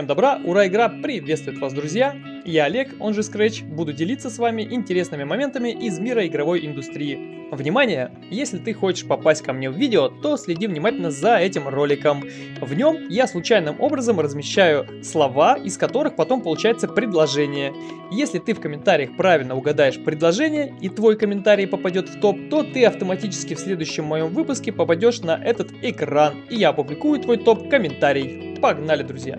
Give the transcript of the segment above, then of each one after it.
Всем добра, ура, игра приветствует вас, друзья! Я Олег, он же Scratch, буду делиться с вами интересными моментами из мира игровой индустрии. Внимание! Если ты хочешь попасть ко мне в видео, то следи внимательно за этим роликом. В нем я случайным образом размещаю слова, из которых потом получается предложение. Если ты в комментариях правильно угадаешь предложение и твой комментарий попадет в топ, то ты автоматически в следующем моем выпуске попадешь на этот экран, и я опубликую твой топ-комментарий. Погнали, друзья!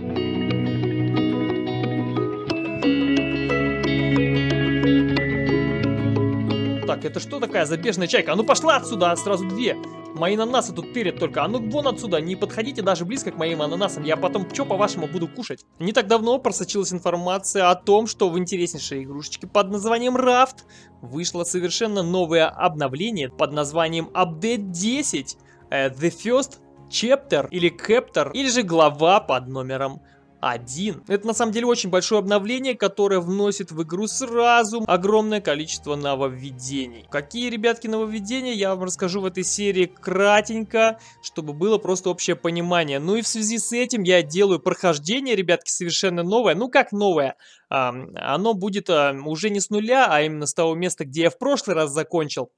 Так, это что такая забежная чайка? А ну пошла отсюда, сразу две. Мои ананасы тут тырят только. А ну вон отсюда, не подходите даже близко к моим ананасам. Я потом что, по-вашему, буду кушать? Не так давно просочилась информация о том, что в интереснейшей игрушечке под названием Raft вышло совершенно новое обновление под названием Update 10. Uh, the First Chapter или Captor, или же глава под номером один. Это на самом деле очень большое обновление, которое вносит в игру сразу огромное количество нововведений. Какие, ребятки, нововведения, я вам расскажу в этой серии кратенько, чтобы было просто общее понимание. Ну и в связи с этим я делаю прохождение, ребятки, совершенно новое. Ну как новое? А, оно будет а, уже не с нуля, а именно с того места, где я в прошлый раз закончил.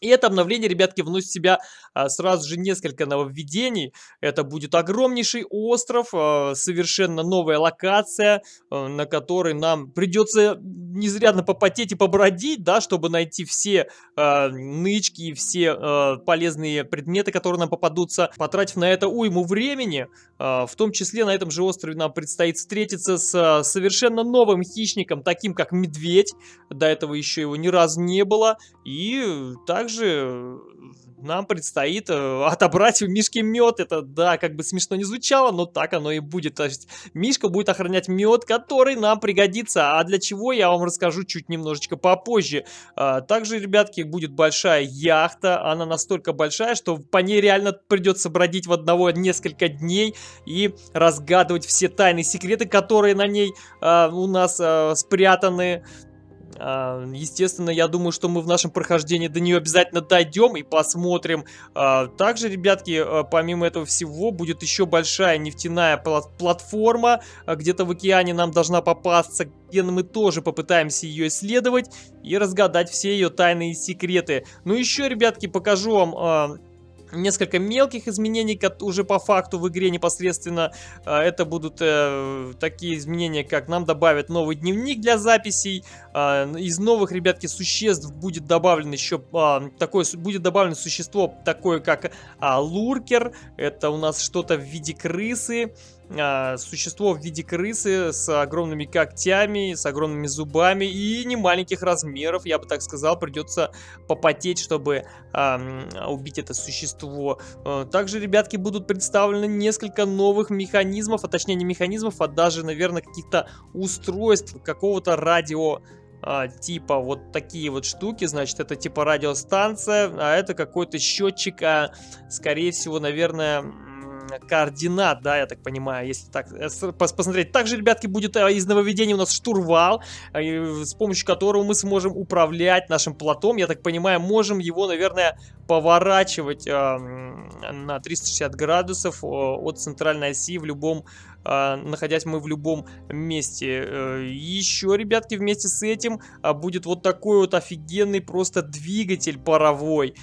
И это обновление, ребятки, вносит в себя а, сразу же несколько нововведений. Это будет огромнейший остров, а, совершенно новая локация, а, на которой нам придется незрядно попотеть и побродить, да, чтобы найти все а, нычки и все а, полезные предметы, которые нам попадутся, потратив на это уйму времени. А, в том числе на этом же острове нам предстоит встретиться с а, совершенно новым хищником, таким как медведь. До этого еще его ни разу не было. И так также э, нам предстоит э, отобрать у Мишки мед. Это, да, как бы смешно не звучало, но так оно и будет. То есть Мишка будет охранять мед, который нам пригодится. А для чего, я вам расскажу чуть немножечко попозже. А, также, ребятки, будет большая яхта. Она настолько большая, что по ней реально придется бродить в одного несколько дней и разгадывать все тайны секреты, которые на ней а, у нас а, спрятаны. А, естественно, я думаю, что мы в нашем прохождении до нее обязательно дойдем и посмотрим. А, также, ребятки, а, помимо этого всего, будет еще большая нефтяная платформа. Где-то в океане нам должна попасться, где мы тоже попытаемся ее исследовать и разгадать все ее тайные секреты. Ну еще, ребятки, покажу вам несколько мелких изменений, уже по факту в игре непосредственно. А, это будут э, такие изменения, как нам добавят новый дневник для записей. Э, из новых, ребятки, существ будет добавлен еще э, такое, будет добавлено существо такое, как луркер. Это у нас что-то в виде крысы. А, существо в виде крысы с огромными когтями, с огромными зубами и не маленьких размеров, я бы так сказал, придется попотеть, чтобы а, убить это существо. А, также, ребятки, будут представлены несколько новых механизмов, а точнее не механизмов, а даже, наверное, каких-то устройств, какого-то радио типа вот такие вот штуки, значит, это типа радиостанция, а это какой-то счетчик, а, скорее всего, наверное, координат, да, я так понимаю, если так э, посмотреть. Также, ребятки, будет э, из нововведения у нас штурвал, э, с помощью которого мы сможем управлять нашим платом. Я так понимаю, можем его, наверное, поворачивать на 360 градусов от центральной оси в любом находясь мы в любом месте. Еще, ребятки, вместе с этим будет вот такой вот офигенный просто двигатель паровой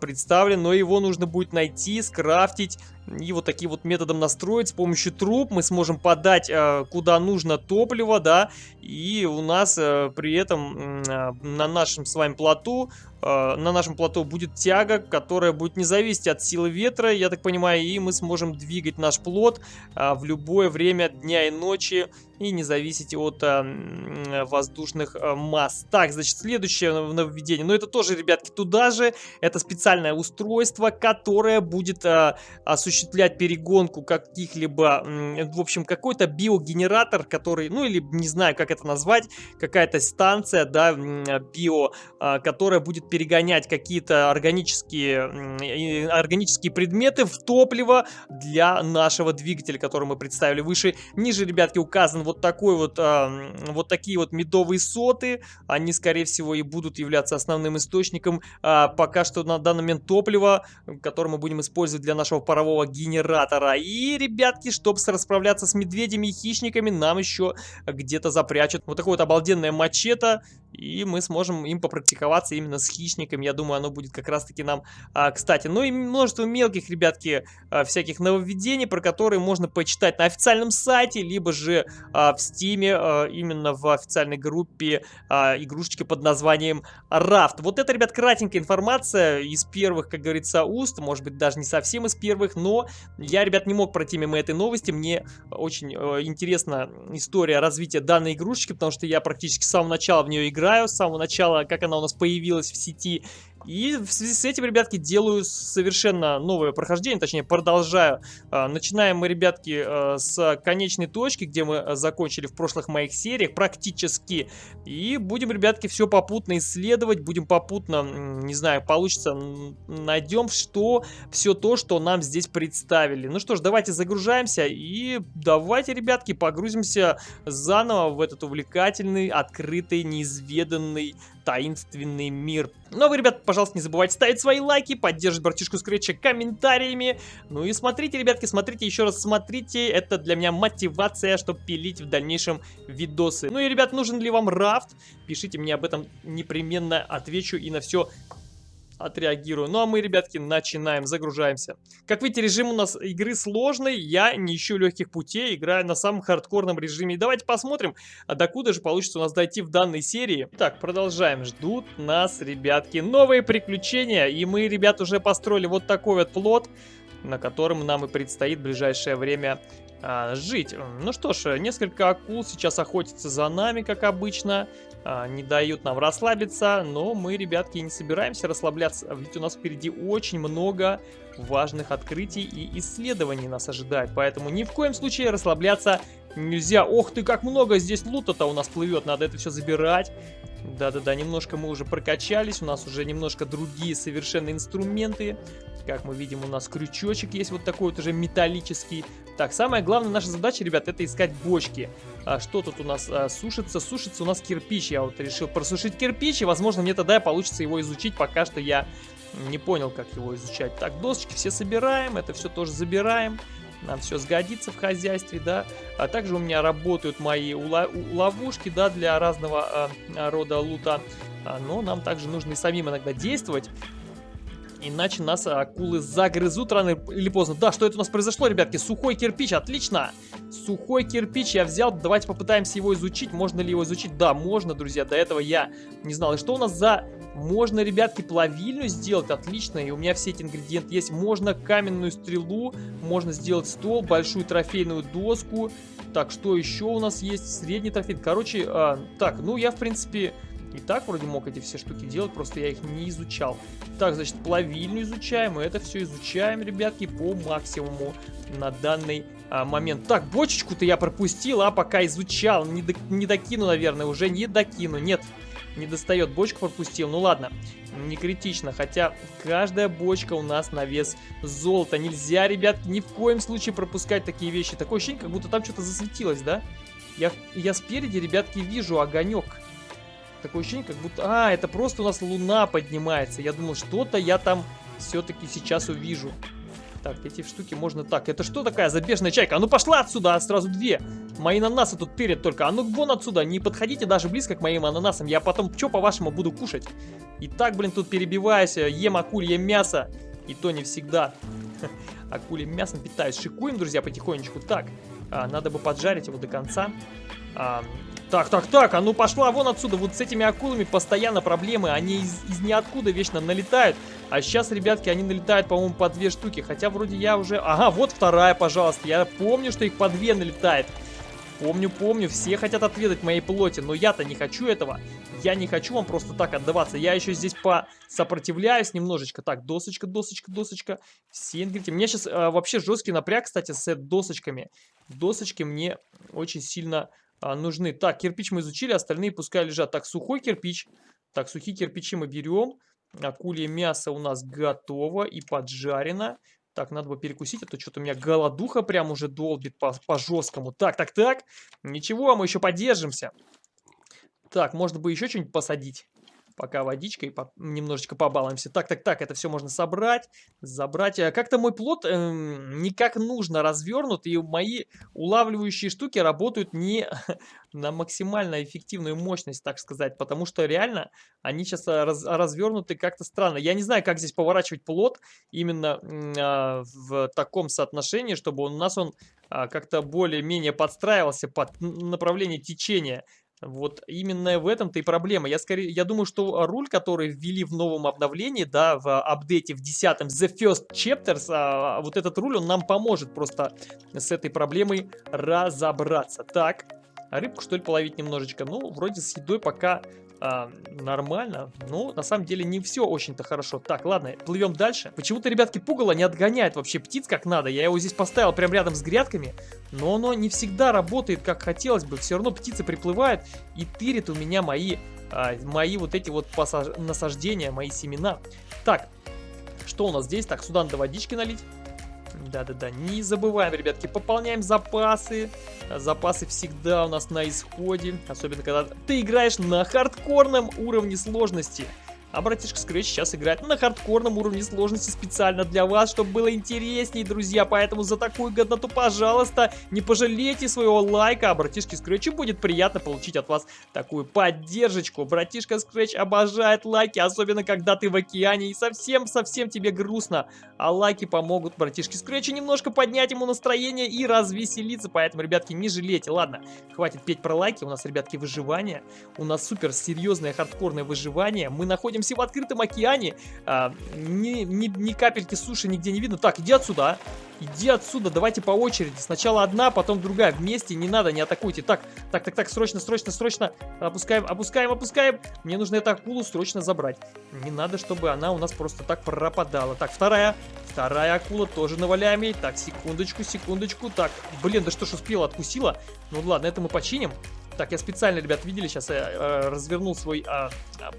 представлен, но его нужно будет найти, скрафтить, и вот таким вот методом настроить с помощью труб мы сможем подать э, куда нужно топливо, да, и у нас э, при этом э, на нашем с вами плоту, э, на нашем плоту будет тяга, которая будет не зависеть от силы ветра, я так понимаю, и мы сможем двигать наш плот э, в любое время дня и ночи и не зависеть от э, воздушных э, масс. Так, значит, следующее нововведение, но это тоже, ребятки, туда же, это специальное устройство, которое будет э, осуществлять осуществлять перегонку каких-либо, в общем, какой-то биогенератор, который, ну или не знаю, как это назвать, какая-то станция, да, био, а, которая будет перегонять какие-то органические, органические предметы в топливо для нашего двигателя, который мы представили выше. Ниже, ребятки, указан вот такой вот, а, вот такие вот медовые соты. Они, скорее всего, и будут являться основным источником а, пока что на данный момент топлива, которое мы будем использовать для нашего парового генератора. И, ребятки, чтобы расправляться с медведями и хищниками, нам еще где-то запрячут вот такое вот обалденное мачете. И мы сможем им попрактиковаться именно с хищниками. Я думаю, оно будет как раз-таки нам а, кстати. Ну и множество мелких, ребятки, а, всяких нововведений, про которые можно почитать на официальном сайте, либо же а, в стиме, а, именно в официальной группе а, игрушечки под названием Raft. Вот это, ребят, кратенькая информация из первых, как говорится, уст, может быть, даже не совсем из первых, но я, ребят, не мог пройти мимо этой новости. Мне очень э, интересна история развития данной игрушечки, потому что я практически с самого начала в нее играю, с самого начала, как она у нас появилась в сети, и в связи с этим, ребятки, делаю совершенно новое прохождение, точнее, продолжаю. А, начинаем мы, ребятки, а, с конечной точки, где мы закончили в прошлых моих сериях, практически. И будем, ребятки, все попутно исследовать, будем попутно, не знаю, получится, найдем что, все то, что нам здесь представили. Ну что ж, давайте загружаемся и давайте, ребятки, погрузимся заново в этот увлекательный, открытый, неизведанный таинственный мир. Но вы, ребят, пожалуйста, не забывайте ставить свои лайки, поддерживать братишку Скретча комментариями. Ну и смотрите, ребятки, смотрите, еще раз смотрите. Это для меня мотивация, чтобы пилить в дальнейшем видосы. Ну и, ребят, нужен ли вам рафт? Пишите мне об этом непременно, отвечу и на все отреагирую. Ну а мы, ребятки, начинаем, загружаемся. Как видите, режим у нас игры сложный, я не ищу легких путей, играю на самом хардкорном режиме. Давайте посмотрим, а докуда же получится у нас дойти в данной серии. Так, продолжаем. Ждут нас, ребятки, новые приключения. И мы, ребят, уже построили вот такой вот плод, на котором нам и предстоит в ближайшее время а, жить. Ну что ж, несколько акул сейчас охотятся за нами, как обычно. А, не дают нам расслабиться, но мы, ребятки, не собираемся расслабляться, ведь у нас впереди очень много важных открытий и исследований нас ожидает, поэтому ни в коем случае расслабляться нельзя. Ох ты, как много здесь лута-то у нас плывет, надо это все забирать. Да-да-да, немножко мы уже прокачались, у нас уже немножко другие совершенно инструменты. Как мы видим, у нас крючочек есть вот такой вот уже металлический. Так, самая главная наша задача, ребят, это искать бочки. А, что тут у нас а, сушится? Сушится у нас кирпич. Я вот решил просушить кирпич, и, возможно, мне тогда получится его изучить. Пока что я не понял, как его изучать. Так, досочки все собираем, это все тоже забираем. Нам все сгодится в хозяйстве, да. А также у меня работают мои ловушки, да, для разного а, рода лута. А, но нам также нужно и самим иногда действовать. Иначе нас акулы загрызут рано или поздно. Да, что это у нас произошло, ребятки? Сухой кирпич, отлично. Сухой кирпич я взял. Давайте попытаемся его изучить. Можно ли его изучить? Да, можно, друзья. До этого я не знал. И что у нас за... Можно, ребятки, плавильню сделать. Отлично. И у меня все эти ингредиенты есть. Можно каменную стрелу. Можно сделать стол, большую трофейную доску. Так, что еще у нас есть? Средний трофей. Короче, а, так, ну я, в принципе и так вроде мог эти все штуки делать, просто я их не изучал. Так, значит, плавильню изучаем, и это все изучаем, ребятки, по максимуму на данный а, момент. Так, бочечку-то я пропустил, а пока изучал. Не, до, не докину, наверное, уже не докину. Нет, не достает, бочку пропустил. Ну ладно, не критично, хотя каждая бочка у нас на вес золота. Нельзя, ребят, ни в коем случае пропускать такие вещи. Такое ощущение, как будто там что-то засветилось, да? Я, я спереди, ребятки, вижу огонек. Такое ощущение, как будто... А, это просто у нас луна поднимается. Я думал, что-то я там все-таки сейчас увижу. Так, эти штуки можно так. Это что такая забежная чайка? А ну пошла отсюда, а сразу две. Мои ананасы тут тырят только. А ну вон отсюда, не подходите даже близко к моим ананасам. Я потом что по-вашему буду кушать? И так, блин, тут перебиваюсь, ем акулье мясо. И то не всегда. Акульем мясом питаюсь. Шикуем, друзья, потихонечку. Так, а, надо бы поджарить его до конца. Так, так, так, а ну пошла вон отсюда. Вот с этими акулами постоянно проблемы. Они из, из ниоткуда вечно налетают. А сейчас, ребятки, они налетают, по-моему, по две штуки. Хотя вроде я уже... Ага, вот вторая, пожалуйста. Я помню, что их по две налетает. Помню, помню, все хотят отведать моей плоти, но я-то не хочу этого. Я не хочу вам просто так отдаваться. Я еще здесь посопротивляюсь немножечко. Так, досочка, досочка, досочка. Все ингредиенты. У меня сейчас а, вообще жесткий напряг, кстати, с досочками. Досочки мне очень сильно а, нужны. Так, кирпич мы изучили, остальные пускай лежат. Так, сухой кирпич. Так, сухие кирпичи мы берем. Акулье мясо у нас готово и поджарено. Так, надо бы перекусить, а то что-то у меня голодуха прям уже долбит по, по. Так, так, так. Ничего, мы еще поддержимся. Так, можно бы еще что-нибудь посадить. Пока водичкой по немножечко побалуемся. Так, так, так, это все можно собрать, забрать. А как-то мой плод э, не как нужно развернут, и мои улавливающие штуки работают не на максимально эффективную мощность, так сказать, потому что реально они сейчас а, раз, развернуты как-то странно. Я не знаю, как здесь поворачивать плод именно э, в таком соотношении, чтобы у нас он э, как-то более-менее подстраивался под направление течения. Вот именно в этом-то и проблема. Я, скорее, я думаю, что руль, который ввели в новом обновлении, да, в апдейте в 10 The First Chapters, а, вот этот руль, он нам поможет просто с этой проблемой разобраться. Так, рыбку, что ли, половить немножечко? Ну, вроде с едой пока а, нормально. Но на самом деле не все очень-то хорошо. Так, ладно, плывем дальше. Почему-то, ребятки, пугало не отгоняет вообще птиц как надо. Я его здесь поставил прям рядом с грядками, но оно не всегда работает как хотелось бы. Все равно птицы приплывают и тырит у меня мои, а, мои вот эти вот насаждения, мои семена. Так, что у нас здесь? Так, сюда надо водички налить. Да-да-да, не забываем, ребятки, пополняем запасы. Запасы всегда у нас на исходе, особенно когда ты играешь на хардкорном уровне сложности. А братишка Scratch сейчас играет на хардкорном уровне сложности специально для вас, чтобы было интереснее, друзья. Поэтому за такую годноту, пожалуйста, не пожалейте своего лайка. А братишке Scratch будет приятно получить от вас такую поддержку. Братишка Scratch обожает лайки, особенно когда ты в океане и совсем-совсем тебе грустно. А лайки помогут братишке Scratch немножко поднять ему настроение и развеселиться. Поэтому, ребятки, не жалейте. Ладно, хватит петь про лайки. У нас, ребятки, выживание. У нас супер серьезное хардкорное выживание. Мы находимся находимся в открытом океане, а, ни, ни, ни капельки суши нигде не видно. Так, иди отсюда, а. Иди отсюда, давайте по очереди. Сначала одна, потом другая. Вместе не надо, не атакуйте. Так, так, так, так, срочно, срочно, срочно. Опускаем, опускаем, опускаем. Мне нужно эту акулу срочно забрать. Не надо, чтобы она у нас просто так пропадала. Так, вторая. Вторая акула тоже наваляем ей. Так, секундочку, секундочку. Так, блин, да что ж успела, откусила. Ну ладно, это мы починим. Так, я специально, ребят, видели, сейчас я э, развернул свой э,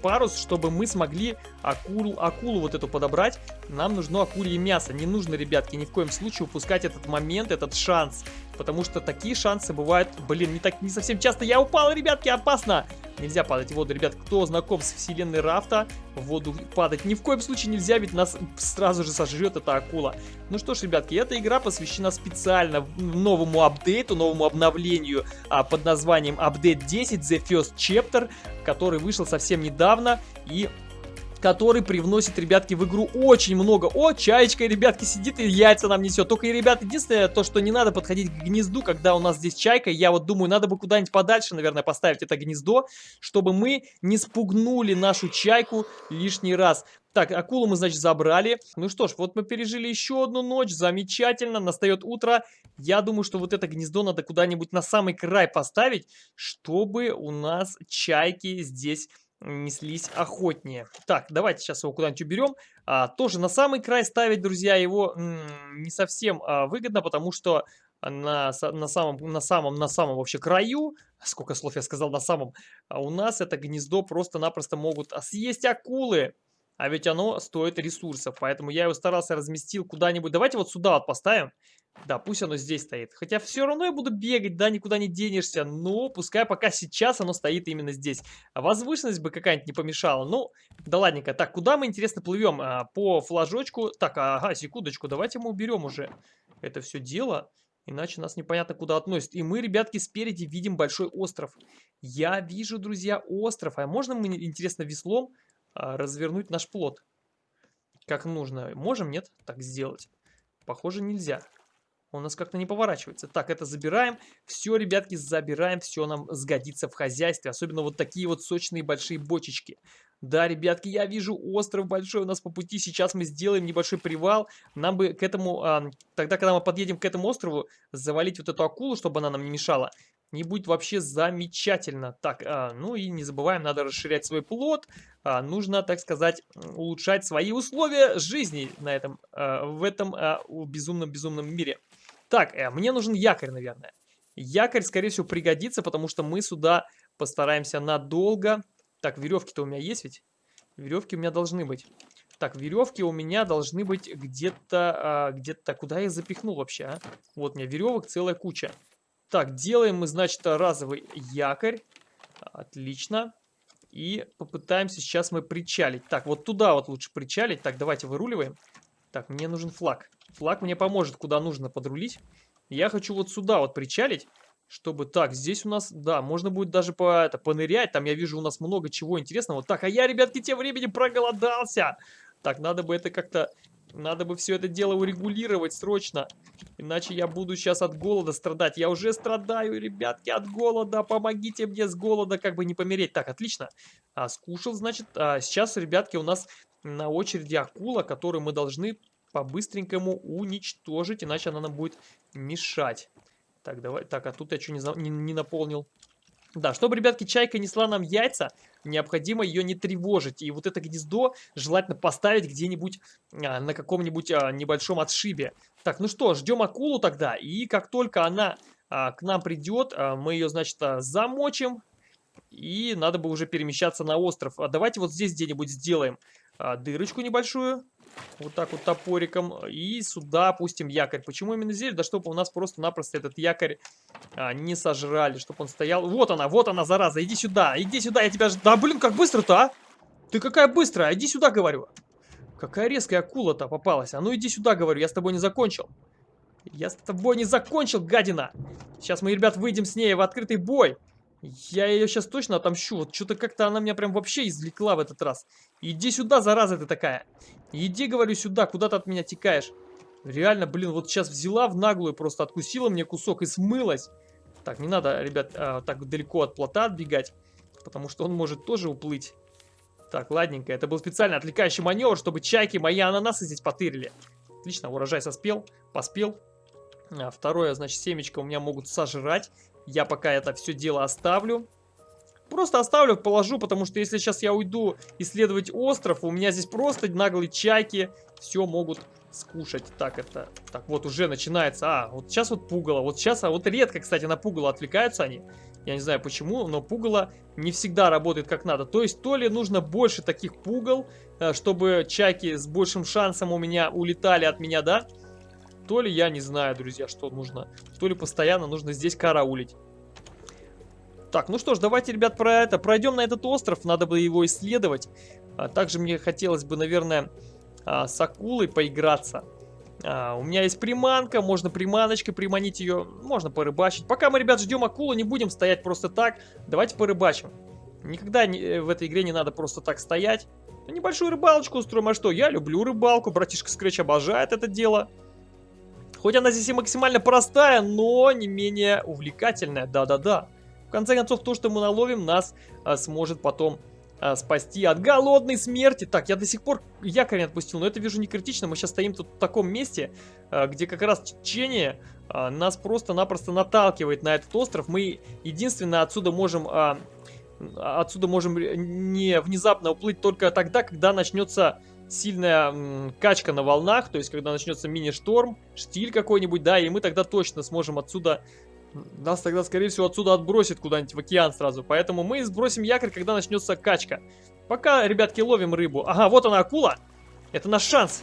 парус, чтобы мы смогли акулу, акулу вот эту подобрать. Нам нужно акулье мясо. Не нужно, ребятки, ни в коем случае упускать этот момент, этот шанс. Потому что такие шансы бывают, блин, не, так, не совсем часто. Я упал, ребятки, опасно! Нельзя падать в воду, ребят. Кто знаком с вселенной Рафта, в воду падать ни в коем случае нельзя, ведь нас сразу же сожрет эта акула. Ну что ж, ребятки, эта игра посвящена специально новому апдейту, новому обновлению а, под названием Update 10 The First Chapter, который вышел совсем недавно и который привносит, ребятки, в игру очень много. О, чаечка, ребятки, сидит и яйца нам несет. Только, ребят, единственное, то, что не надо подходить к гнезду, когда у нас здесь чайка. Я вот думаю, надо бы куда-нибудь подальше, наверное, поставить это гнездо, чтобы мы не спугнули нашу чайку лишний раз. Так, акулу мы, значит, забрали. Ну что ж, вот мы пережили еще одну ночь. Замечательно. Настает утро. Я думаю, что вот это гнездо надо куда-нибудь на самый край поставить, чтобы у нас чайки здесь неслись охотнее. Так, давайте сейчас его куда-нибудь уберем. А, тоже на самый край ставить, друзья, его не совсем а, выгодно, потому что на, на самом, на самом, на самом вообще краю, сколько слов я сказал на самом, а у нас это гнездо просто-напросто могут съесть акулы. А ведь оно стоит ресурсов, поэтому я его старался разместил куда-нибудь. Давайте вот сюда вот поставим. Да, пусть оно здесь стоит. Хотя все равно я буду бегать, да, никуда не денешься. Но пускай пока сейчас оно стоит именно здесь. А возвышенность бы какая-нибудь не помешала. Ну, да ладненько. Так, куда мы, интересно, плывем? А, по флажочку. Так, ага, секундочку, давайте мы уберем уже это все дело. Иначе нас непонятно куда относит. И мы, ребятки, спереди видим большой остров. Я вижу, друзья, остров. А можно мы, интересно, веслом развернуть наш плод. Как нужно. Можем, нет, так сделать? Похоже, нельзя. У нас как-то не поворачивается. Так, это забираем. Все, ребятки, забираем. Все нам сгодится в хозяйстве. Особенно вот такие вот сочные большие бочечки. Да, ребятки, я вижу остров большой у нас по пути. Сейчас мы сделаем небольшой привал. Нам бы к этому, а, тогда, когда мы подъедем к этому острову, завалить вот эту акулу, чтобы она нам не мешала не будет вообще замечательно. Так, а, ну и не забываем, надо расширять свой плод. А, нужно, так сказать, улучшать свои условия жизни на этом, а, в этом безумном-безумном мире. Так, а, мне нужен якорь, наверное. Якорь, скорее всего, пригодится, потому что мы сюда постараемся надолго. Так, веревки-то у меня есть ведь? Веревки у меня должны быть. Так, веревки у меня должны быть где-то... Где-то... Куда я их запихнул вообще, а? Вот у меня веревок целая куча. Так, делаем мы, значит, разовый якорь. Отлично. И попытаемся сейчас мы причалить. Так, вот туда вот лучше причалить. Так, давайте выруливаем. Так, мне нужен флаг. Флаг мне поможет, куда нужно подрулить. Я хочу вот сюда вот причалить, чтобы... Так, здесь у нас, да, можно будет даже по, это, понырять. Там я вижу у нас много чего интересного. Так, а я, ребятки, тем временем проголодался. Так, надо бы это как-то... Надо бы все это дело урегулировать срочно. Иначе я буду сейчас от голода страдать. Я уже страдаю, ребятки, от голода. Помогите мне с голода, как бы не помереть. Так, отлично. А, скушал, значит. А, сейчас, ребятки, у нас на очереди акула, которую мы должны по-быстренькому уничтожить, иначе она нам будет мешать. Так, давай. Так, а тут я что не, не, не наполнил? Да, чтобы, ребятки, чайка несла нам яйца, необходимо ее не тревожить. И вот это гнездо желательно поставить где-нибудь а, на каком-нибудь а, небольшом отшибе. Так, ну что, ждем акулу тогда. И как только она а, к нам придет, а, мы ее, значит, а, замочим. И надо бы уже перемещаться на остров. А давайте вот здесь где-нибудь сделаем а, дырочку небольшую. Вот так вот топориком. И сюда опустим якорь. Почему именно здесь? Да чтобы у нас просто-напросто этот якорь а, не сожрали. Чтобы он стоял. Вот она, вот она, зараза. Иди сюда, иди сюда, я тебя... Да блин, как быстро-то, а? Ты какая быстрая, иди сюда, говорю. Какая резкая акула-то попалась. А ну иди сюда, говорю, я с тобой не закончил. Я с тобой не закончил, гадина. Сейчас мы, ребят, выйдем с ней в открытый бой. Я ее сейчас точно отомщу. Вот что-то как-то она меня прям вообще извлекла в этот раз. Иди сюда, зараза ты такая. Иди, говорю, сюда, куда ты от меня текаешь. Реально, блин, вот сейчас взяла в наглую, просто откусила мне кусок и смылась. Так, не надо, ребят, а, так далеко от плота отбегать, потому что он может тоже уплыть. Так, ладненько, это был специально отвлекающий маневр, чтобы чайки мои ананасы здесь потырили. Отлично, урожай соспел, поспел. А, второе, значит, семечко у меня могут сожрать. Я пока это все дело оставлю. Просто оставлю, положу, потому что если сейчас я уйду исследовать остров, у меня здесь просто наглые чайки все могут скушать. Так, это... Так, вот уже начинается. А, вот сейчас вот пугало. Вот сейчас, а вот редко, кстати, на пугало отвлекаются они. Я не знаю почему, но пугало не всегда работает как надо. То есть, то ли нужно больше таких пугал, э, чтобы чайки с большим шансом у меня улетали от меня, да? То ли я не знаю, друзья, что нужно. То ли постоянно нужно здесь караулить. Так, ну что ж, давайте, ребят, про это. Пройдем на этот остров, надо бы его исследовать. А также мне хотелось бы, наверное, а, с акулой поиграться. А, у меня есть приманка, можно приманочкой приманить ее, можно порыбачить. Пока мы, ребят, ждем акулу, не будем стоять просто так. Давайте порыбачим. Никогда не, э, в этой игре не надо просто так стоять. Небольшую рыбалочку устроим, а что? Я люблю рыбалку, братишка Скретч обожает это дело. Хоть она здесь и максимально простая, но не менее увлекательная, да-да-да. В конце концов, то, что мы наловим, нас а, сможет потом а, спасти от голодной смерти. Так, я до сих пор якорь не отпустил, но это вижу не критично. Мы сейчас стоим тут в таком месте, а, где как раз течение а, нас просто-напросто наталкивает на этот остров. Мы единственное отсюда можем... А, отсюда можем не внезапно уплыть только тогда, когда начнется сильная качка на волнах, то есть когда начнется мини-шторм, штиль какой-нибудь, да, и мы тогда точно сможем отсюда, нас тогда, скорее всего, отсюда отбросит куда-нибудь в океан сразу, поэтому мы сбросим якорь, когда начнется качка. Пока, ребятки, ловим рыбу. Ага, вот она акула, это наш шанс.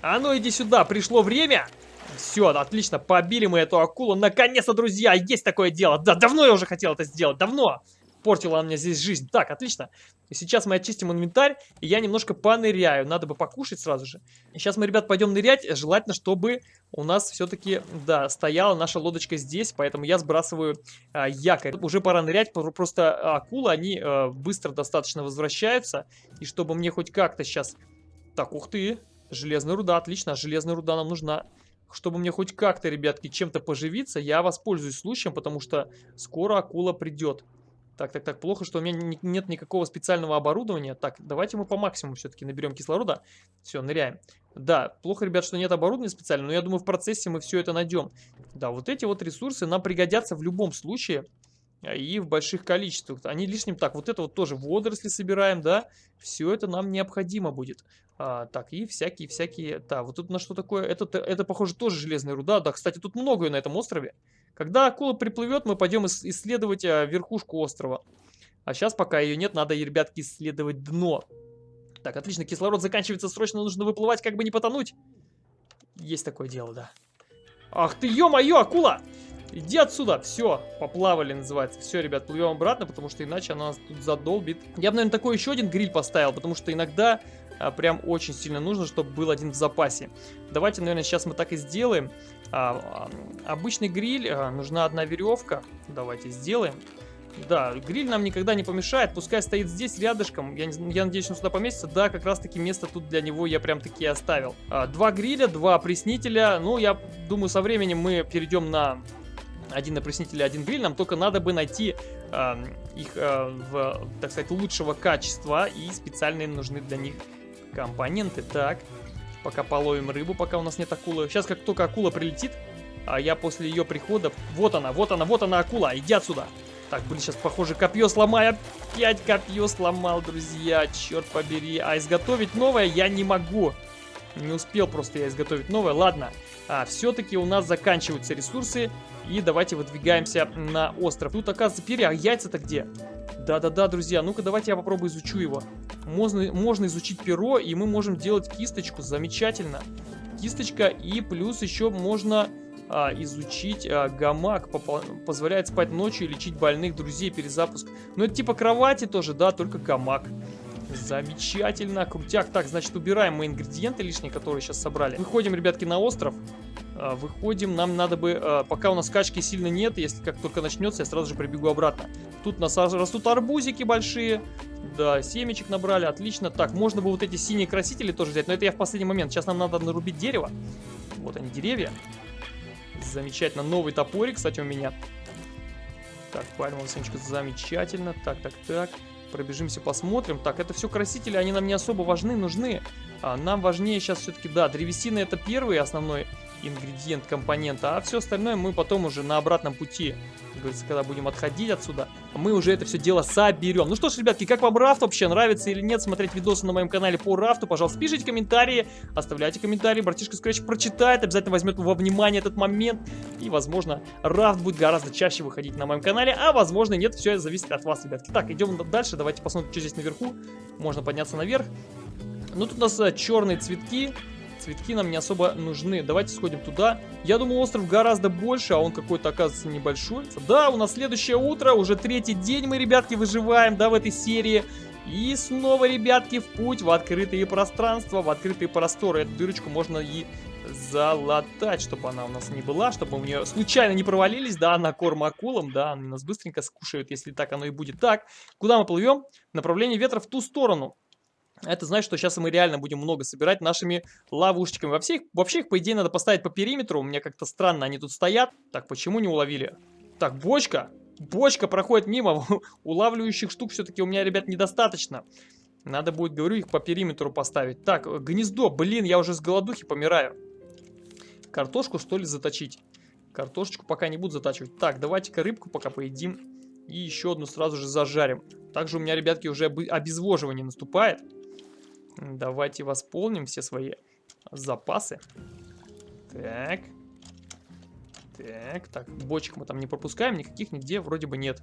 А ну иди сюда, пришло время. Все, отлично, побили мы эту акулу. Наконец-то, друзья, есть такое дело. Да, давно я уже хотел это сделать, давно испортила мне здесь жизнь. Так, отлично. И сейчас мы очистим инвентарь, и я немножко поныряю. Надо бы покушать сразу же. Сейчас мы, ребят, пойдем нырять. Желательно, чтобы у нас все-таки, да, стояла наша лодочка здесь, поэтому я сбрасываю а, якорь. Уже пора нырять, просто акулы, они а, быстро достаточно возвращаются. И чтобы мне хоть как-то сейчас... Так, ух ты, железная руда, отлично, железная руда нам нужна чтобы мне хоть как-то, ребятки, чем-то поживиться, я воспользуюсь случаем, потому что скоро акула придет. Так, так, так, плохо, что у меня нет никакого специального оборудования. Так, давайте мы по максимуму все-таки наберем кислорода. Все, ныряем. Да, плохо, ребят, что нет оборудования специального, но я думаю, в процессе мы все это найдем. Да, вот эти вот ресурсы нам пригодятся в любом случае а, и в больших количествах. Они лишним... Так, вот это вот тоже водоросли собираем, да? Все это нам необходимо будет. А, так, и всякие-всякие... Да, вот тут на что такое... Это, это, похоже, тоже железная руда. Да, кстати, тут многое на этом острове. Когда акула приплывет, мы пойдем исследовать а, верхушку острова. А сейчас, пока ее нет, надо, ребятки, исследовать дно. Так, отлично, кислород заканчивается, срочно нужно выплывать, как бы не потонуть. Есть такое дело, да. Ах ты, ё-моё, акула! Иди отсюда, все, поплавали называется. Все, ребят, плывем обратно, потому что иначе она нас тут задолбит. Я бы, наверное, такой еще один гриль поставил, потому что иногда а, прям очень сильно нужно, чтобы был один в запасе. Давайте, наверное, сейчас мы так и сделаем. А, а, обычный гриль, а, нужна одна веревка. Давайте сделаем. Да, гриль нам никогда не помешает, пускай стоит здесь рядышком, я, я надеюсь, он сюда поместится. Да, как раз таки место тут для него я прям таки оставил. А, два гриля, два опреснителя, ну, я думаю, со временем мы перейдем на один опреснитель и один гриль, нам только надо бы найти э, их, э, в, так сказать, лучшего качества и специальные нужны для них компоненты. Так, пока половим рыбу, пока у нас нет акулы. Сейчас, как только акула прилетит, а я после ее прихода... Вот она, вот она, вот она акула, иди отсюда. Так, блин, сейчас, похоже, копье сломаю. Опять копье сломал, друзья, черт побери. А изготовить новое я не могу. Не успел просто я изготовить новое. Ладно, а, все-таки у нас заканчиваются ресурсы. И давайте выдвигаемся на остров. Тут, оказывается, перья. А яйца-то где? Да-да-да, друзья. Ну-ка, давайте я попробую изучу его. Можно, можно изучить перо, и мы можем делать кисточку. Замечательно. Кисточка, и плюс еще можно а, изучить а, гамак. Позволяет спать ночью и лечить больных друзей. Перезапуск. Ну, это типа кровати тоже, да, только гамак. Замечательно, крутяк. Так, значит, убираем мы ингредиенты лишние, которые сейчас собрали. Выходим, ребятки, на остров. А, выходим, нам надо бы, а, пока у нас качки сильно нет, если как только начнется, я сразу же прибегу обратно. Тут у нас растут арбузики большие. Да, семечек набрали, отлично. Так, можно бы вот эти синие красители тоже взять, но это я в последний момент. Сейчас нам надо нарубить дерево. Вот они, деревья. Замечательно. Новый топорик, кстати, у меня. Так, пальмовая семечка, замечательно. Так, так, так. Пробежимся, посмотрим. Так, это все красители, они нам не особо важны, нужны. А нам важнее сейчас все-таки, да, древесина это первый основной ингредиент компонента, а все остальное мы потом уже на обратном пути, говорится, когда будем отходить отсюда, мы уже это все дело соберем. Ну что ж, ребятки, как вам рафт? Вообще, нравится или нет смотреть видосы на моем канале по рафту, пожалуйста, пишите комментарии, оставляйте комментарии, братишка Scratch прочитает, обязательно возьмет во внимание этот момент, и, возможно, рафт будет гораздо чаще выходить на моем канале, а, возможно, нет, все это зависит от вас, ребятки. Так, идем дальше, давайте посмотрим, что здесь наверху, можно подняться наверх. Ну, тут у нас э, черные цветки, цветки нам не особо нужны. Давайте сходим туда. Я думаю, остров гораздо больше, а он какой-то, оказывается, небольшой. Да, у нас следующее утро, уже третий день мы, ребятки, выживаем, да, в этой серии. И снова, ребятки, в путь, в открытые пространства, в открытые просторы. Эту дырочку можно и залатать, чтобы она у нас не была, чтобы мы в нее случайно не провалились, да, на корм акулам, да, они нас быстренько скушают, если так оно и будет. Так, куда мы плывем? Направление ветра в ту сторону. Это значит, что сейчас мы реально будем много собирать нашими ловушечками. Вообще их, вообще их, по идее, надо поставить по периметру. У меня как-то странно они тут стоят. Так, почему не уловили? Так, бочка. Бочка проходит мимо. Улавливающих штук все-таки у меня, ребят, недостаточно. Надо будет, говорю, их по периметру поставить. Так, гнездо. Блин, я уже с голодухи помираю. Картошку, что ли, заточить? Картошечку пока не буду затачивать. Так, давайте-ка рыбку пока поедим. И еще одну сразу же зажарим. Также у меня, ребятки, уже обезвоживание наступает. Давайте восполним все свои запасы. Так. Так, так, бочек мы там не пропускаем, никаких нигде вроде бы нет.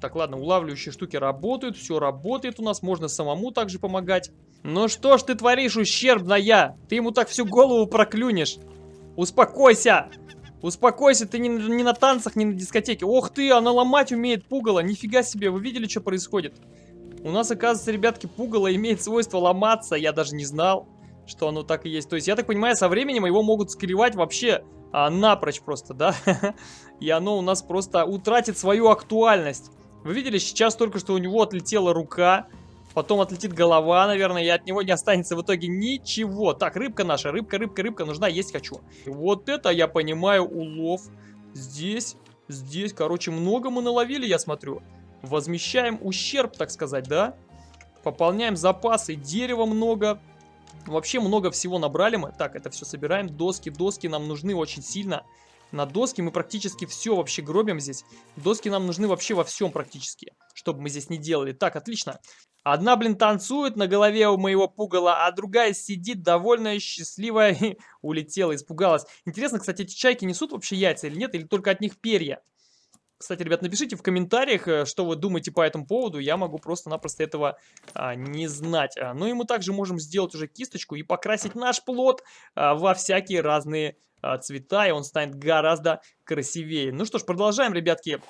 Так, ладно, улавливающие штуки работают, все работает у нас, можно самому также помогать. Ну что ж ты творишь, ущербная? Ты ему так всю голову проклюнешь. Успокойся! Успокойся, ты не, не на танцах, не на дискотеке. Ох ты, она ломать умеет пугало, нифига себе, вы видели, что происходит? У нас, оказывается, ребятки, пугало имеет свойство ломаться. Я даже не знал, что оно так и есть. То есть, я так понимаю, со временем его могут скривать вообще а, напрочь просто, да? И оно у нас просто утратит свою актуальность. Вы видели, сейчас только что у него отлетела рука. Потом отлетит голова, наверное, и от него не останется в итоге ничего. Так, рыбка наша, рыбка, рыбка, рыбка, нужна, есть хочу. Вот это, я понимаю, улов. Здесь, здесь, короче, много мы наловили, я смотрю возмещаем ущерб, так сказать, да? Пополняем запасы, дерева много. Вообще много всего набрали мы. Так, это все собираем. Доски, доски нам нужны очень сильно. На доски мы практически все вообще гробим здесь. Доски нам нужны вообще во всем практически, чтобы мы здесь не делали. Так, отлично. Одна, блин, танцует на голове у моего пугала, а другая сидит довольная, счастливая улетела, испугалась. Интересно, кстати, эти чайки несут вообще яйца или нет, или только от них перья? Кстати, ребят, напишите в комментариях, э, что вы думаете по этому поводу. Я могу просто-напросто этого а, не знать. А, ну и мы также можем сделать уже кисточку и покрасить наш плод а, во всякие разные а, цвета. И он станет гораздо красивее. Ну что ж, продолжаем, ребятки,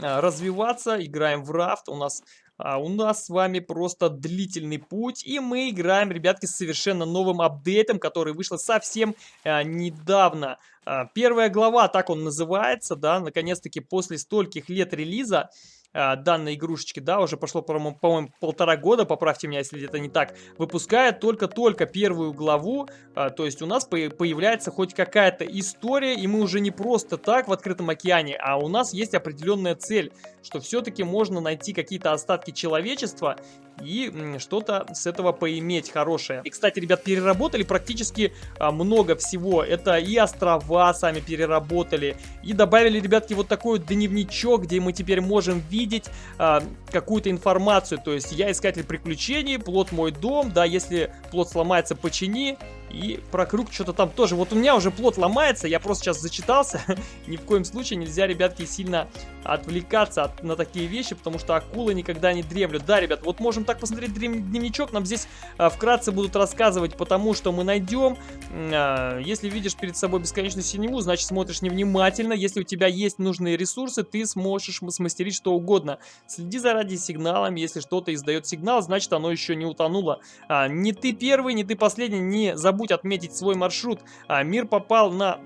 а, развиваться. Играем в рафт. У нас а у нас с вами просто длительный путь, и мы играем, ребятки, с совершенно новым апдейтом, который вышел совсем а, недавно. А, первая глава, так он называется, да, наконец-таки после стольких лет релиза, данной игрушечки, да, уже прошло, по-моему, по полтора года, поправьте меня, если это не так, выпускает только-только первую главу, а, то есть у нас по появляется хоть какая-то история, и мы уже не просто так в открытом океане, а у нас есть определенная цель, что все-таки можно найти какие-то остатки человечества и что-то с этого поиметь хорошее. И, кстати, ребят, переработали практически а, много всего. Это и острова сами переработали, и добавили, ребятки, вот такой вот дневничок, где мы теперь можем видеть а, какую-то информацию. То есть я искатель приключений, плод мой дом, да, если плод сломается, почини. И про круг что-то там тоже. Вот у меня уже плод ломается, я просто сейчас зачитался. Ни в коем случае нельзя, ребятки, сильно отвлекаться от, на такие вещи, потому что акулы никогда не дремлют. Да, ребят, вот можем так посмотреть дневничок, нам здесь а, вкратце будут рассказывать, потому что мы найдем. А, если видишь перед собой бесконечную синеву, значит смотришь невнимательно. Если у тебя есть нужные ресурсы, ты сможешь смастерить что угодно. Следи за радиосигналом, если что-то издает сигнал, значит оно еще не утонуло. А, не ты первый, не ты последний, не забудь забудь отметить свой маршрут. А, мир попал на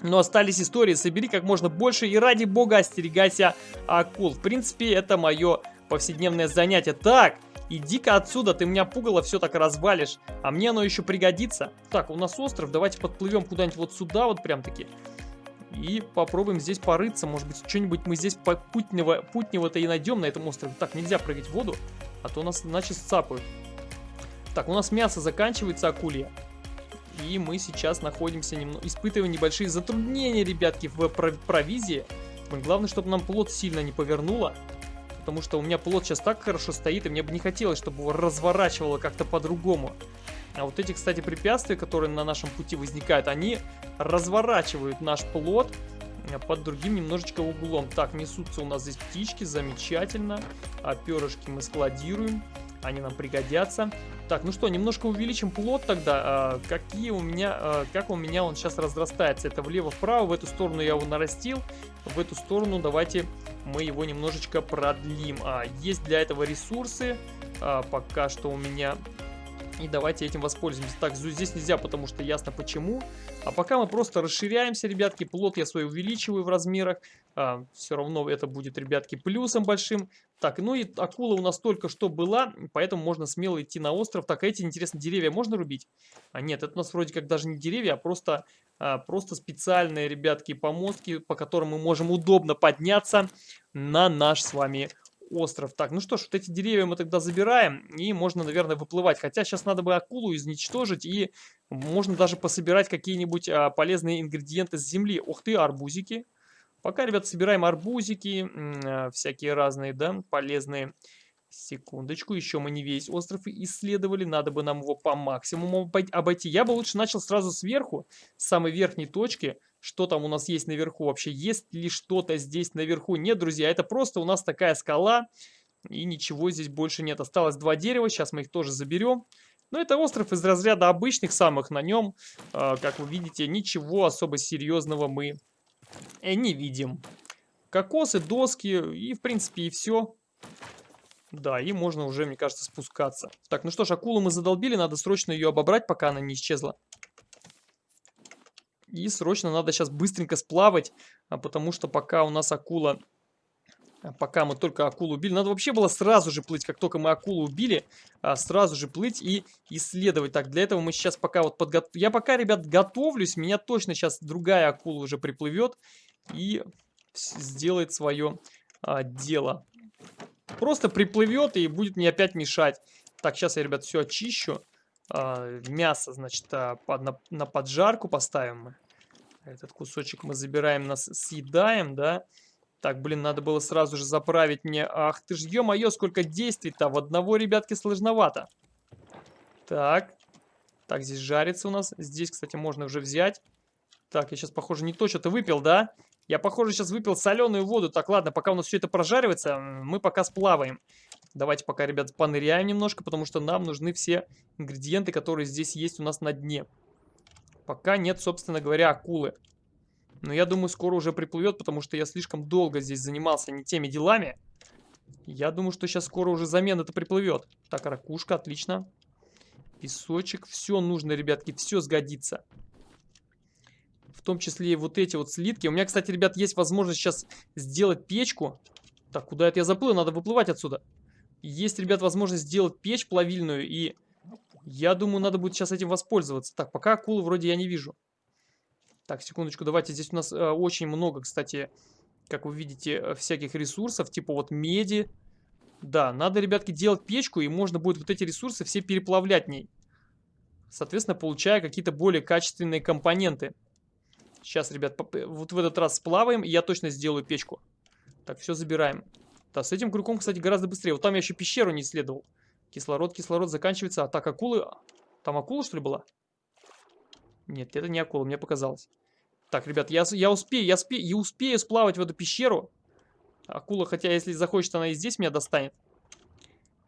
но остались истории, собери как можно больше и ради бога остерегайся акул. В принципе, это мое повседневное занятие. Так, иди-ка отсюда, ты меня пугало все так развалишь, а мне оно еще пригодится. Так, у нас остров, давайте подплывем куда-нибудь вот сюда вот прям таки. И попробуем здесь порыться, может быть, что-нибудь мы здесь путнего-то путнего и найдем на этом острове. Так, нельзя прыгать в воду, а то нас иначе сцапают. Так, у нас мясо заканчивается, акулья. И мы сейчас находимся, немного, испытываем небольшие затруднения, ребятки, в провизии. Главное, чтобы нам плод сильно не повернуло. Потому что у меня плод сейчас так хорошо стоит, и мне бы не хотелось, чтобы его разворачивало как-то по-другому. А вот эти, кстати, препятствия, которые на нашем пути возникают, они разворачивают наш плод под другим немножечко углом. Так, несутся у нас здесь птички, замечательно. А перышки мы складируем, они нам пригодятся. Так, ну что, немножко увеличим плод тогда. А, какие у меня, а, как у меня он сейчас разрастается? Это влево-вправо, в эту сторону я его нарастил, в эту сторону давайте мы его немножечко продлим. А, есть для этого ресурсы, а, пока что у меня и давайте этим воспользуемся. Так, здесь нельзя, потому что ясно почему. А пока мы просто расширяемся, ребятки. Плод я свой увеличиваю в размерах. А, все равно это будет, ребятки, плюсом большим. Так, ну и акула у нас только что была, поэтому можно смело идти на остров. Так, эти, интересно, деревья можно рубить? А нет, это у нас вроде как даже не деревья, а просто, а, просто специальные, ребятки, помостки, по которым мы можем удобно подняться на наш с вами остров. Так, ну что ж, вот эти деревья мы тогда забираем, и можно, наверное, выплывать. Хотя сейчас надо бы акулу изничтожить, и можно даже пособирать какие-нибудь а, полезные ингредиенты с земли. Ух ты, арбузики. Пока, ребят, собираем арбузики, а, всякие разные, да, полезные. Секундочку, еще мы не весь остров исследовали, надо бы нам его по максимуму обойти. Я бы лучше начал сразу сверху, с самой верхней точки, что там у нас есть наверху вообще. Есть ли что-то здесь наверху? Нет, друзья, это просто у нас такая скала. И ничего здесь больше нет. Осталось два дерева, сейчас мы их тоже заберем. Но это остров из разряда обычных самых. На нем, э, как вы видите, ничего особо серьезного мы э, не видим. Кокосы, доски и, в принципе, и все. Да, и можно уже, мне кажется, спускаться. Так, ну что ж, акулу мы задолбили, надо срочно ее обобрать, пока она не исчезла. И срочно надо сейчас быстренько сплавать, а потому что пока у нас акула... А пока мы только акулу убили, надо вообще было сразу же плыть, как только мы акулу убили, а, сразу же плыть и исследовать. Так, для этого мы сейчас пока вот подготовим. Я пока, ребят, готовлюсь, меня точно сейчас другая акула уже приплывет и сделает свое а, дело. Просто приплывет и будет мне опять мешать. Так, сейчас я, ребят, все очищу. А, мясо, значит, а, под, на, на поджарку поставим. Этот кусочек мы забираем, нас съедаем, да. Так, блин, надо было сразу же заправить мне. Ах ты ж, ё-моё, сколько действий-то. В одного, ребятки, сложновато. Так. Так, здесь жарится у нас. Здесь, кстати, можно уже взять. Так, я сейчас, похоже, не то что-то выпил, да? Я, похоже, сейчас выпил соленую воду. Так, ладно, пока у нас все это прожаривается, мы пока сплаваем. Давайте пока, ребят, поныряем немножко, потому что нам нужны все ингредиенты, которые здесь есть у нас на дне. Пока нет, собственно говоря, акулы. Но я думаю, скоро уже приплывет, потому что я слишком долго здесь занимался не теми делами. Я думаю, что сейчас скоро уже замена это приплывет. Так, ракушка, отлично. Песочек, все нужно, ребятки, все сгодится. В том числе и вот эти вот слитки. У меня, кстати, ребят, есть возможность сейчас сделать печку. Так, куда это я заплыл? Надо выплывать отсюда. Есть, ребят, возможность сделать печь плавильную, и я думаю, надо будет сейчас этим воспользоваться. Так, пока акулы вроде я не вижу. Так, секундочку, давайте. Здесь у нас э, очень много, кстати, как вы видите, э, всяких ресурсов, типа вот меди. Да, надо, ребятки, делать печку, и можно будет вот эти ресурсы все переплавлять в ней. Соответственно, получая какие-то более качественные компоненты. Сейчас, ребят, вот в этот раз сплаваем, и я точно сделаю печку. Так, все забираем. Да, с этим крюком, кстати, гораздо быстрее. Вот там я еще пещеру не исследовал. Кислород, кислород заканчивается. А так, акулы... Там акула, что ли, была? Нет, это не акула, мне показалось. Так, ребят, я, я успею, я, спе, я успею сплавать в эту пещеру. Акула, хотя если захочет, она и здесь меня достанет.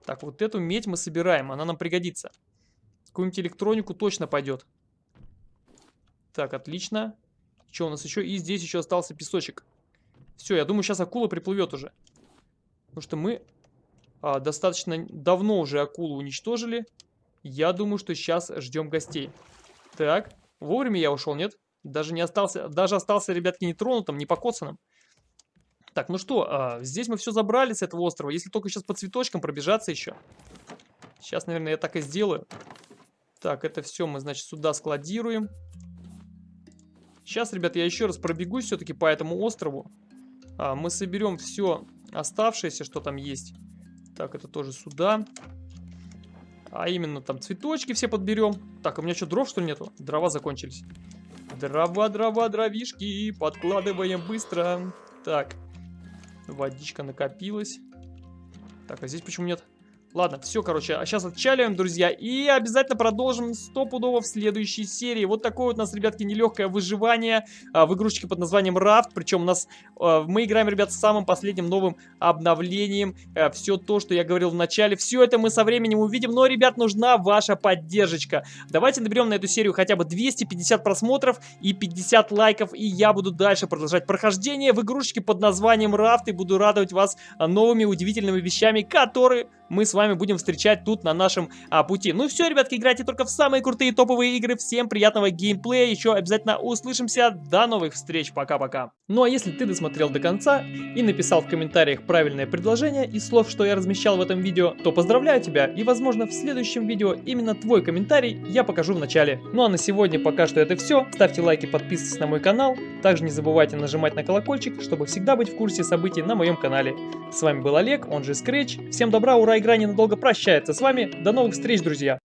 Так, вот эту медь мы собираем, она нам пригодится. Какую-нибудь электронику точно пойдет. Так, отлично. Что у нас еще? И здесь еще остался песочек. Все, я думаю, сейчас акула приплывет уже. Потому что мы а, достаточно давно уже акулу уничтожили. Я думаю, что сейчас ждем гостей. Так, вовремя я ушел, нет? Даже не остался, даже остался, ребятки, не тронутым, не покоцанным. Так, ну что, а, здесь мы все забрали с этого острова. Если только сейчас по цветочкам пробежаться еще. Сейчас, наверное, я так и сделаю. Так, это все мы, значит, сюда складируем. Сейчас, ребят, я еще раз пробегусь все-таки по этому острову. А, мы соберем все оставшееся, что там есть. Так, это тоже сюда. А именно там цветочки все подберем. Так, у меня что, дров что ли нету? Дрова закончились. Дрова, дрова, дровишки. Подкладываем быстро. Так. Водичка накопилась. Так, а здесь почему нет? Ладно, все, короче, а сейчас отчаливаем, друзья, и обязательно продолжим стопудово в следующей серии. Вот такое вот у нас, ребятки, нелегкое выживание а, в игрушечке под названием Raft. Причем у нас, а, мы играем, ребят, с самым последним новым обновлением. А, все то, что я говорил в начале, все это мы со временем увидим. Но, ребят, нужна ваша поддержка. Давайте наберем на эту серию хотя бы 250 просмотров и 50 лайков, и я буду дальше продолжать прохождение в игрушечке под названием Raft и буду радовать вас новыми удивительными вещами, которые мы с вами будем встречать тут на нашем а, пути. Ну все, ребятки, играйте только в самые крутые топовые игры. Всем приятного геймплея. Еще обязательно услышимся. До новых встреч. Пока-пока. Ну а если ты досмотрел до конца и написал в комментариях правильное предложение из слов, что я размещал в этом видео, то поздравляю тебя. И возможно в следующем видео именно твой комментарий я покажу в начале. Ну а на сегодня пока что это все. Ставьте лайки, подписывайтесь на мой канал. Также не забывайте нажимать на колокольчик, чтобы всегда быть в курсе событий на моем канале. С вами был Олег, он же Scratch. Всем добра, ура, игра ненадолго прощается с вами. До новых встреч, друзья!